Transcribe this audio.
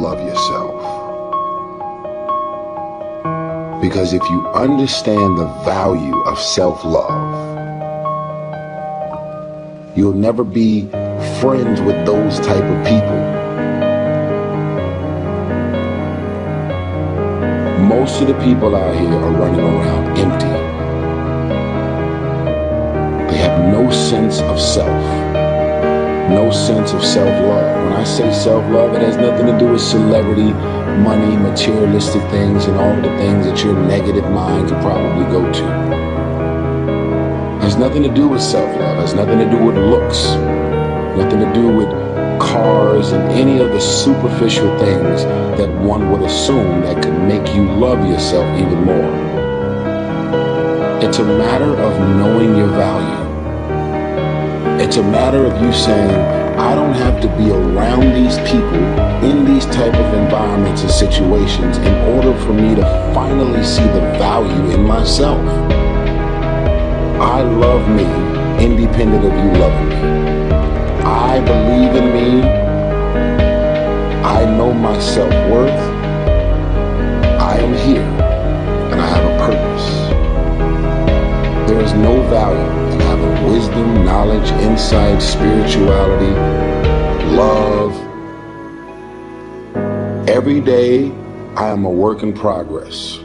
love yourself. Because if you understand the value of self-love, you'll never be friends with those type of people. Most of the people out here are running around empty. They have no sense of self no sense of self-love. When I say self-love, it has nothing to do with celebrity, money, materialistic things, and all the things that your negative mind could probably go to. It has nothing to do with self-love. It has nothing to do with looks. Nothing to do with cars and any of the superficial things that one would assume that could make you love yourself even more. It's a matter of knowing your value. It's a matter of you saying, I don't have to be around these people in these type of environments and situations in order for me to finally see the value in myself. I love me independent of you loving me. I believe in me. I know my self-worth. Wisdom, knowledge, insight, spirituality, love. Every day, I am a work in progress.